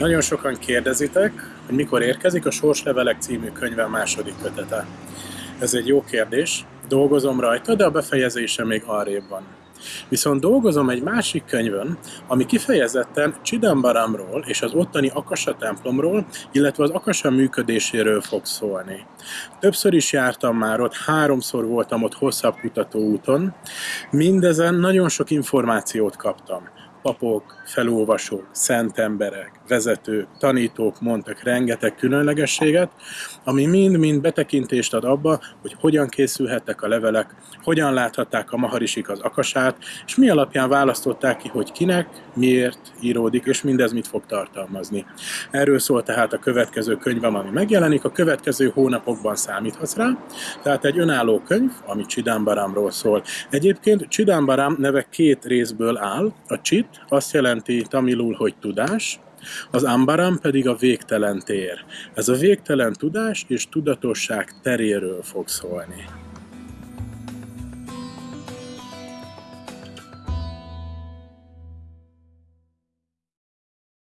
Nagyon sokan kérdezitek, hogy mikor érkezik a Sorslevelek című könyve második kötete. Ez egy jó kérdés, dolgozom rajta, de a befejezése még arrébb van. Viszont dolgozom egy másik könyvön, ami kifejezetten Csidambaramról és az ottani Akasa templomról, illetve az Akasa működéséről fog szólni. Többször is jártam már ott, háromszor voltam ott hosszabb kutatóúton, mindezen nagyon sok információt kaptam papok, felolvasók, szent emberek, vezetők, tanítók mondtak rengeteg különlegességet, ami mind-mind betekintést ad abba, hogy hogyan készülhettek a levelek, hogyan láthatták a maharisik az akasát, és mi alapján választották ki, hogy kinek, miért íródik, és mindez mit fog tartalmazni. Erről szól tehát a következő könyvem, ami megjelenik, a következő hónapokban számíthatsz rá, tehát egy önálló könyv, ami Csidambaramról szól. Egyébként Csidambaram neve két részből áll, a Csit azt jelenti tamilul, hogy tudás, az ambaram pedig a végtelen tér. Ez a végtelen tudás és tudatosság teréről fog szólni.